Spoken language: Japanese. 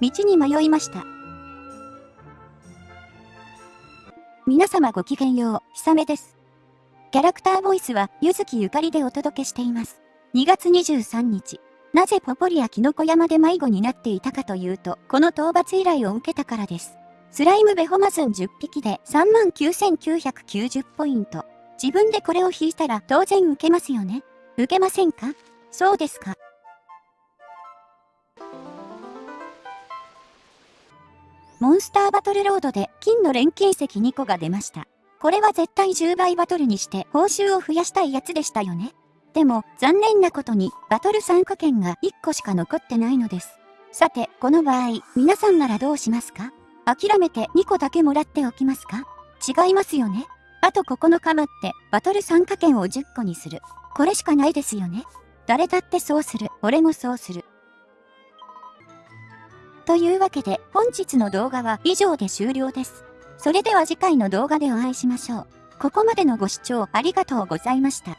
道に迷いました。皆様ごきげんよう、ひさめです。キャラクターボイスは、ゆずきゆかりでお届けしています。2月23日。なぜポポリやキノコ山で迷子になっていたかというと、この討伐依頼を受けたからです。スライムベホマズン10匹で39,990ポイント。自分でこれを引いたら当然受けますよね。受けませんか？そうですか。モンスターバトルロードで金の錬金石2個が出ました。これは絶対10倍バトルにして報酬を増やしたいやつでしたよね。でも残念なことにバトル参加券が1個しか残ってないのです。さて、この場合、皆さんならどうしますか？諦めて2個だけもらっておきますか？違いますよねあと9日待ってバトル参加券を10個にする。これしかないですよね。誰だってそうする。俺もそうする。というわけで本日の動画は以上で終了です。それでは次回の動画でお会いしましょう。ここまでのご視聴ありがとうございました。